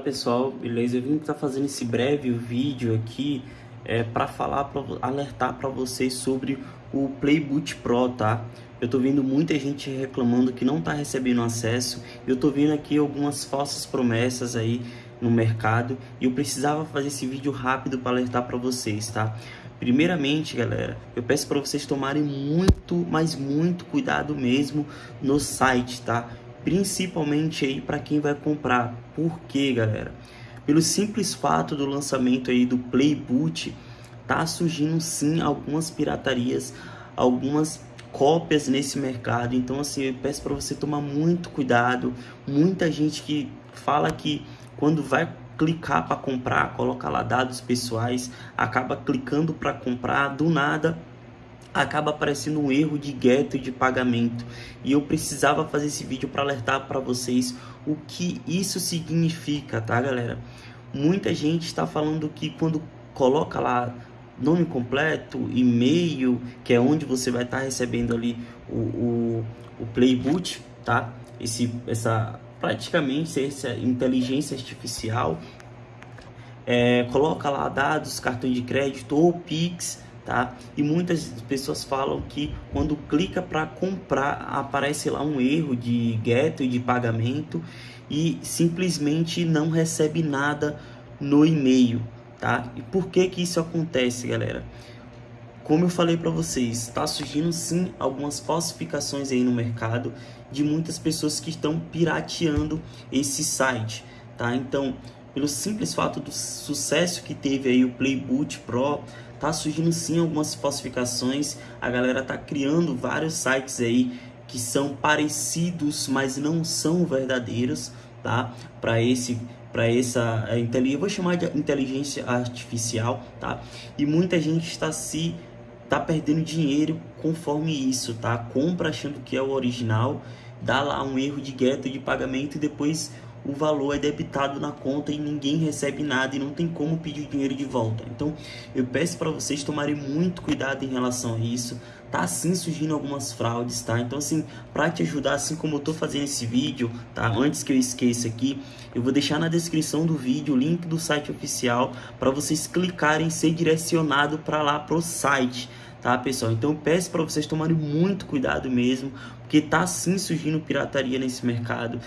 Pessoal, beleza? Eu vim estar fazendo esse breve vídeo aqui é, para falar, para alertar para vocês sobre o Playboot Pro, tá? Eu tô vendo muita gente reclamando que não tá recebendo acesso. Eu tô vendo aqui algumas falsas promessas aí no mercado e eu precisava fazer esse vídeo rápido para alertar para vocês, tá? Primeiramente, galera, eu peço para vocês tomarem muito, mas muito cuidado mesmo no site, tá? Principalmente aí para quem vai comprar. Por quê, galera? Pelo simples fato do lançamento aí do Playboot, tá surgindo sim algumas piratarias, algumas cópias nesse mercado. Então assim, eu peço para você tomar muito cuidado. Muita gente que fala que quando vai clicar para comprar, coloca lá dados pessoais, acaba clicando para comprar do nada acaba aparecendo um erro de geto de pagamento e eu precisava fazer esse vídeo para alertar para vocês o que isso significa, tá galera? Muita gente está falando que quando coloca lá nome completo, e-mail, que é onde você vai estar tá recebendo ali o, o, o Playboot, tá? Esse, essa praticamente essa inteligência artificial é, coloca lá dados, cartão de crédito ou Pix tá? E muitas pessoas falam que quando clica para comprar aparece lá um erro de e de pagamento e simplesmente não recebe nada no e-mail, tá? E por que que isso acontece, galera? Como eu falei para vocês, está surgindo sim algumas falsificações aí no mercado de muitas pessoas que estão pirateando esse site, tá? Então, pelo simples fato do sucesso que teve aí o Playboot Pro, tá surgindo sim algumas falsificações, a galera tá criando vários sites aí que são parecidos, mas não são verdadeiros, tá? Para esse para essa é, inteligência, vou chamar de inteligência artificial, tá? E muita gente está se tá perdendo dinheiro conforme isso, tá? Compra achando que é o original, dá lá um erro de gueto de pagamento e depois o valor é debitado na conta e ninguém recebe nada e não tem como pedir dinheiro de volta. Então, eu peço para vocês tomarem muito cuidado em relação a isso. Tá sim surgindo algumas fraudes, tá? Então, assim, para te ajudar, assim como eu tô fazendo esse vídeo, tá? Antes que eu esqueça aqui, eu vou deixar na descrição do vídeo o link do site oficial para vocês clicarem e ser direcionado para lá pro site tá pessoal? Então peço para vocês tomarem muito cuidado mesmo, porque tá sim surgindo pirataria nesse mercado,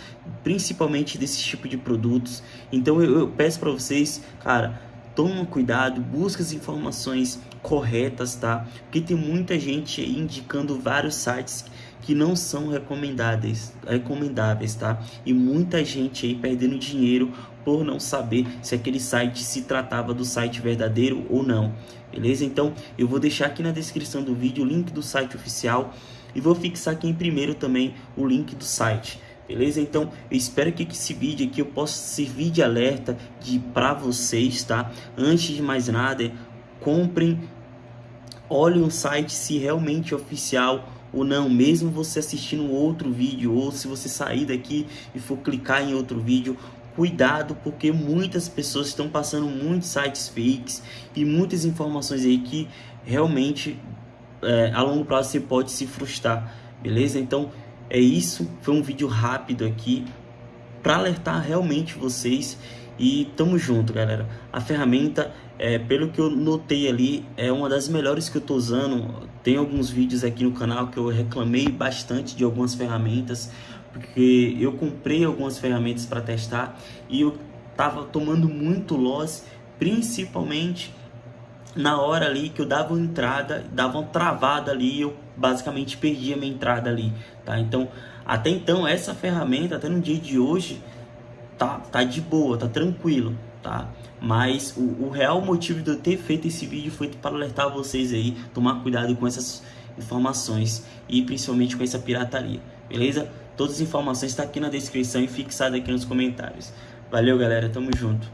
principalmente desse tipo de produtos. Então eu, eu peço para vocês, cara, toma cuidado, busca as informações corretas, tá? Porque tem muita gente indicando vários sites que não são recomendáveis, recomendáveis, tá? E muita gente aí perdendo dinheiro por não saber se aquele site se tratava do site verdadeiro ou não, beleza? Então eu vou deixar aqui na descrição do vídeo o link do site oficial e vou fixar aqui em primeiro também o link do site. Beleza? Então, eu espero que esse vídeo aqui eu possa servir de alerta de para vocês, tá? Antes de mais nada, comprem, olhem o site se realmente é oficial ou não, mesmo você assistindo outro vídeo ou se você sair daqui e for clicar em outro vídeo, cuidado porque muitas pessoas estão passando muitos sites fakes e muitas informações aí que realmente é, a longo prazo você pode se frustrar, beleza? Então é isso, foi um vídeo rápido aqui para alertar realmente vocês e tamo junto, galera. A ferramenta, é, pelo que eu notei ali, é uma das melhores que eu tô usando. Tem alguns vídeos aqui no canal que eu reclamei bastante de algumas ferramentas, porque eu comprei algumas ferramentas para testar e eu tava tomando muito loss, principalmente na hora ali que eu dava uma entrada, dava uma travada ali, eu basicamente perdia minha entrada ali, tá? Então, até então essa ferramenta, até no dia de hoje, tá, tá de boa, tá tranquilo, tá? Mas o, o real motivo de eu ter feito esse vídeo foi para alertar vocês aí, tomar cuidado com essas informações e principalmente com essa pirataria, beleza? Todas as informações estão tá aqui na descrição e fixado aqui nos comentários. Valeu, galera, tamo junto.